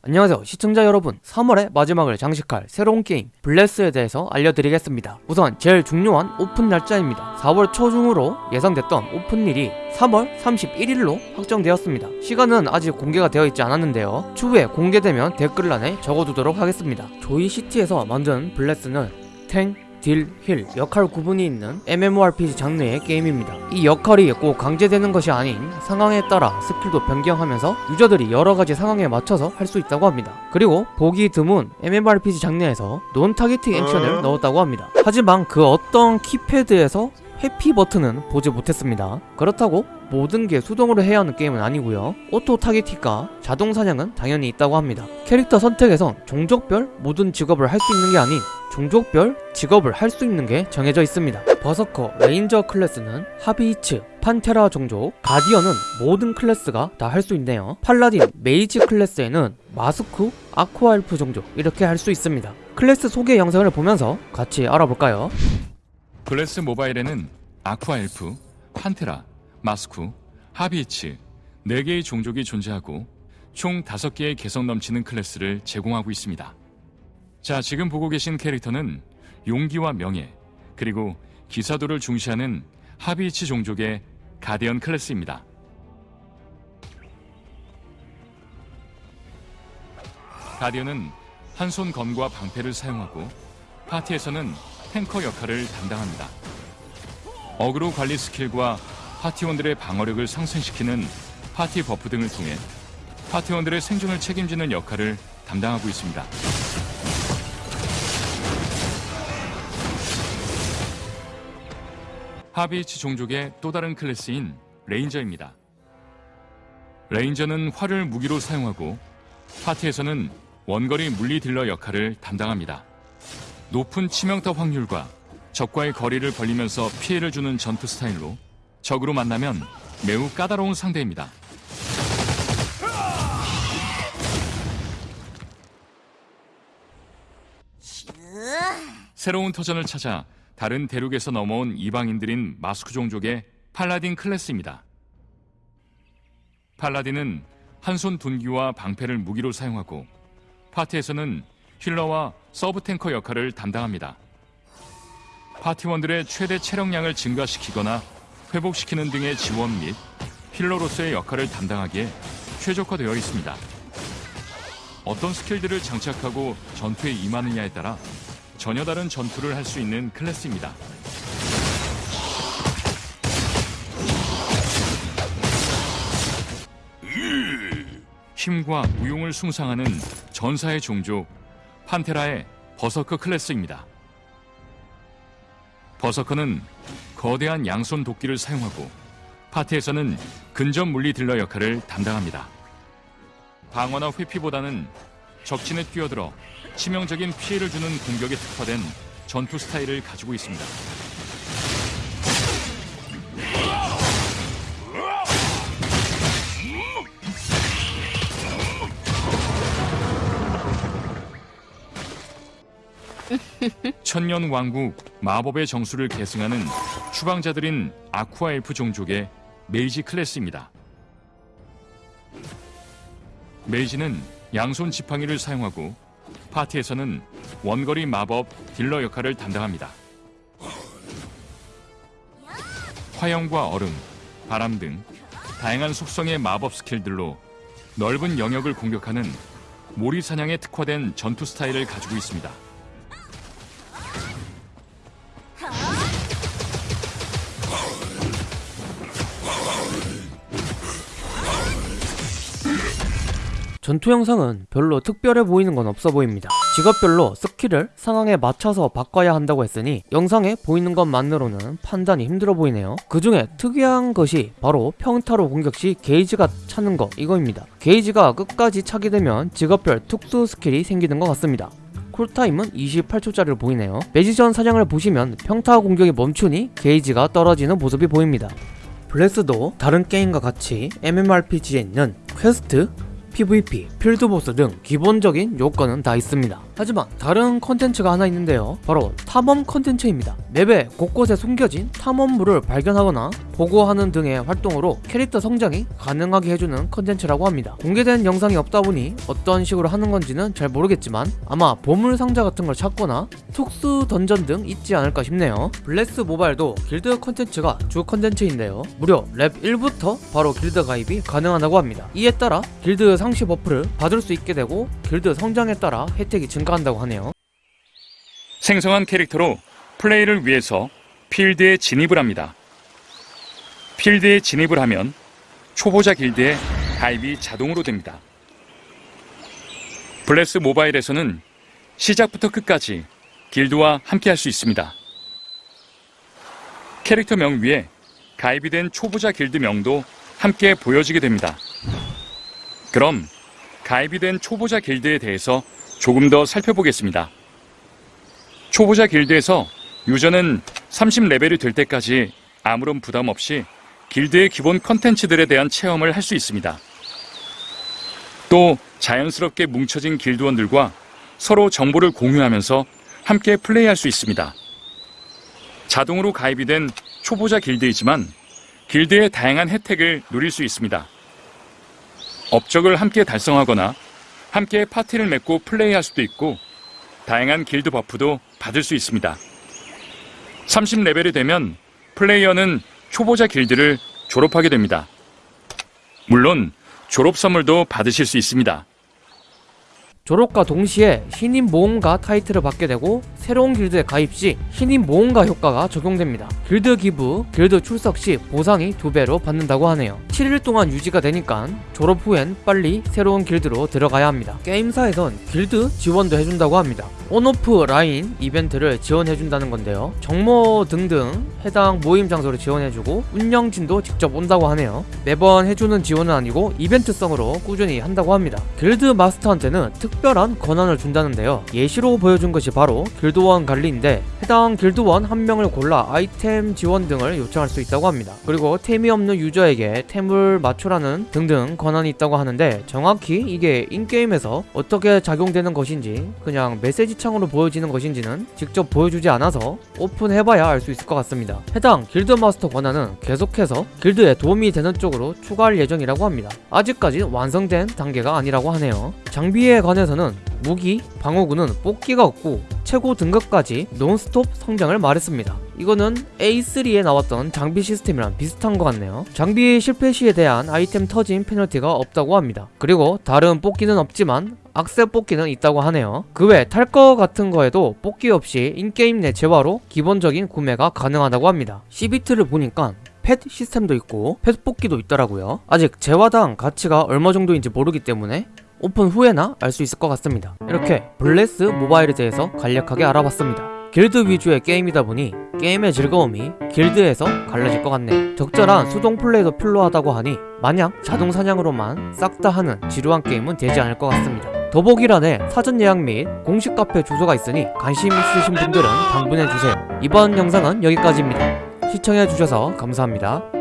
안녕하세요. 시청자 여러분 3월의 마지막을 장식할 새로운 게임 블레스에 대해서 알려드리겠습니다. 우선 제일 중요한 오픈 날짜입니다. 4월 초중으로 예상됐던 오픈일이 3월 31일로 확정되었습니다. 시간은 아직 공개가 되어 있지 않았는데요. 추후에 공개되면 댓글란에 적어두도록 하겠습니다. 조이시티에서 만든 블레스는 탱, 딜, 힐 역할 구분이 있는 MMORPG 장르의 게임입니다. 이 역할이 꼭 강제되는 것이 아닌 상황에 따라 스킬도 변경하면서 유저들이 여러가지 상황에 맞춰서 할 수 있다고 합니다. 그리고 보기 드문 MMORPG 장르에서 non targeting 액션을 넣었다고 합니다. 하지만 그 어떤 키패드에서 회피 버튼은 보지 못했습니다. 그렇다고 모든 게 수동으로 해야 하는 게임은 아니고요. auto targeting과 자동 사냥은 당연히 있다고 합니다. 캐릭터 선택에선 종족별 모든 직업을 할 수 있는 게 아닌 종족별 직업을 할 수 있는 게 정해져 있습니다. 버서커, 레인저 클래스는 하비히츠, 판테라 종족, 가디언은 모든 클래스가 다 할 수 있네요. 팔라딘, 메이지 클래스에는 마스쿠, 아쿠아엘프 종족 이렇게 할 수 있습니다. 클래스 소개 영상을 보면서 같이 알아볼까요? 블레스 모바일에는 아쿠아엘프, 판테라, 마스쿠, 하비히츠 4개의 종족이 존재하고 총 5개의 개성 넘치는 클래스를 제공하고 있습니다. 자, 지금 보고 계신 캐릭터는 용기와 명예, 그리고 기사도를 중시하는 하비히츠 종족의 가디언 클래스입니다. 가디언은 한 손 검과 방패를 사용하고 파티에서는 탱커 역할을 담당합니다. 어그로 관리 스킬과 파티원들의 방어력을 상승시키는 파티 버프 등을 통해 파티원들의 생존을 책임지는 역할을 담당하고 있습니다. 하비히츠 종족의 또 다른 클래스인 Ranger입니다. Ranger는 활을 무기로 사용하고 파티에서는 원거리 물리 딜러 역할을 담당합니다. 높은 치명타 확률과 적과의 거리를 벌리면서 피해를 주는 전투 스타일로 적으로 만나면 매우 까다로운 상대입니다. 새로운 터전을 찾아 다른 대륙에서 넘어온 이방인들인 마스쿠 종족의 Paladin 클래스입니다. Paladin은 한손 둔기와 방패를 무기로 사용하고 파티에서는 healer와 서브 탱커 역할을 담당합니다. 파티원들의 최대 체력량을 증가시키거나 회복시키는 등의 지원 및 healer로서의 역할을 담당하기에 최적화되어 있습니다. 어떤 skill들을 장착하고 전투에 임하느냐에 따라 전혀 다른 전투를 할 수 있는 클래스입니다. 힘과 무용을 숭상하는 전사의 종족 판테라의 Berserker 클래스입니다. 버서커는 거대한 양손 도끼를 사용하고 파티에서는 근접 물리 딜러 역할을 담당합니다. 방어나 회피보다는 적진에 뛰어들어 치명적인 피해를 주는 공격에 특화된 전투 스타일을 가지고 있습니다. 천년 왕국 마법의 정수를 계승하는 추방자들인 아쿠아 엘프 종족의 Mage 클래스입니다. Mage는 양손 지팡이를 사용하고 파티에서는 원거리 마법 딜러 역할을 담당합니다. 화염과 얼음, 바람 등 다양한 속성의 마법 skill들로 넓은 영역을 공격하는 몰이 사냥에 특화된 전투 스타일을 가지고 있습니다. 전투 영상은 별로 특별해 보이는 건 없어 보입니다. 직업별로 skill을 상황에 맞춰서 바꿔야 한다고 했으니 영상에 보이는 것만으로는 판단이 힘들어 보이네요. 그 중에 특이한 것이 바로 평타로 공격 시 게이지가 차는 거 이거입니다. 게이지가 끝까지 차게 되면 직업별 특수 skill이 생기는 것 같습니다. cool time은 28초짜리를 보이네요. magician 사냥을 보시면 평타 공격이 멈추니 게이지가 떨어지는 모습이 보입니다. 블레스도 다른 게임과 같이 MMORPG에 있는 quest, PVP, field boss 등 기본적인 요건은 다 있습니다. 하지만 다른 컨텐츠가 하나 있는데요. 바로 탐험 컨텐츠입니다. map에 곳곳에 숨겨진 탐험물을 발견하거나 보고하는 등의 활동으로 캐릭터 성장이 가능하게 해주는 컨텐츠라고 합니다. 공개된 영상이 없다 보니 어떤 식으로 하는 건지는 잘 모르겠지만 아마 보물 상자 같은 걸 찾거나 특수 던전 등 있지 않을까 싶네요. 블레스 모바일도 길드 컨텐츠가 주 컨텐츠인데요. 무려 렙 1부터 바로 길드 가입이 가능하다고 합니다. 이에 따라 길드 상시 buff를 받을 수 있게 되고 길드 성장에 따라 혜택이 증가한다고 하네요. 생성한 캐릭터로 플레이를 위해서 필드에 진입을 합니다. 필드에 진입을 하면 초보자 길드에 가입이 자동으로 됩니다. 블레스 모바일에서는 시작부터 끝까지 길드와 함께 할 수 있습니다. 캐릭터명 위에 가입이 된 초보자 길드명도 함께 보여지게 됩니다. 그럼 가입이 된 초보자 길드에 대해서 조금 더 살펴보겠습니다. 초보자 길드에서 유저는 30레벨이 될 때까지 아무런 부담 없이 길드의 기본 컨텐츠들에 대한 체험을 할 수 있습니다. 또 자연스럽게 뭉쳐진 길드원들과 서로 정보를 공유하면서 함께 플레이할 수 있습니다. 자동으로 가입이 된 초보자 길드이지만 길드의 다양한 혜택을 누릴 수 있습니다. 업적을 함께 달성하거나 함께 파티를 맺고 플레이할 수도 있고 다양한 길드 buff도 받을 수 있습니다. 30레벨이 되면 플레이어는 초보자 길드를 졸업하게 됩니다. 물론 졸업 선물도 받으실 수 있습니다. 졸업과 동시에 신인 모험가 타이틀을 받게 되고 새로운 길드에 가입 시 신인 모험가 효과가 적용됩니다. 길드 기부, 길드 출석 시 보상이 두 배로 받는다고 하네요. 7일 동안 유지가 되니까 졸업 후엔 빨리 새로운 길드로 들어가야 합니다. 게임사에선 길드 지원도 해준다고 합니다. 온오프라인 이벤트를 지원해준다는 건데요. 정모 등등 해당 모임 장소를 지원해주고 운영진도 직접 온다고 하네요. 매번 해주는 지원은 아니고 이벤트성으로 꾸준히 한다고 합니다. 길드 마스터한테는 특별한 권한을 준다는데요. 예시로 보여준 것이 바로 길드원 관리인데 해당 길드원 한 명을 골라 아이템 지원 등을 요청할 수 있다고 합니다. 그리고 템이 없는 user에게 템을 맞추라는 등등 권한이 있다고 하는데 정확히 이게 in-game에서 어떻게 작용되는 것인지 그냥 메시지 창으로 보여지는 것인지는 직접 보여주지 않아서 오픈해봐야 알 수 있을 것 같습니다. 해당 길드 마스터 권한은 계속해서 길드에 도움이 되는 쪽으로 추가할 예정이라고 합니다. 아직까지 완성된 단계가 아니라고 하네요. 장비에 관해서는 무기, 방어구는 뽑기가 없고 최고 등급까지 논스톱 성장을 말했습니다. 이거는 A3에 나왔던 장비 시스템이랑 비슷한 것 같네요. 장비 실패 시에 대한 아이템 터진 페널티가 없다고 합니다. 그리고 다른 뽑기는 없지만 악세 뽑기는 있다고 하네요. 그 외 탈 거 같은 거에도 뽑기 없이 in-game 내 재화로 기본적인 구매가 가능하다고 합니다. CBT를 보니까 pet 시스템도 있고 pet 뽑기도 있더라고요. 아직 재화당 가치가 얼마 정도인지 모르기 때문에 오픈 후에나 알 수 있을 것 같습니다. 이렇게 블레스 모바일에 대해서 간략하게 알아봤습니다. 길드 위주의 게임이다 보니 게임의 즐거움이 길드에서 갈라질 것 같네요. 적절한 수동 플레이도 필요하다고 하니 마냥 자동 사냥으로만 싹 다 하는 지루한 게임은 되지 않을 것 같습니다. 더보기란에 사전 예약 및 공식 카페 주소가 있으니 관심 있으신 분들은 방문해주세요. 이번 영상은 여기까지입니다. 시청해주셔서 감사합니다.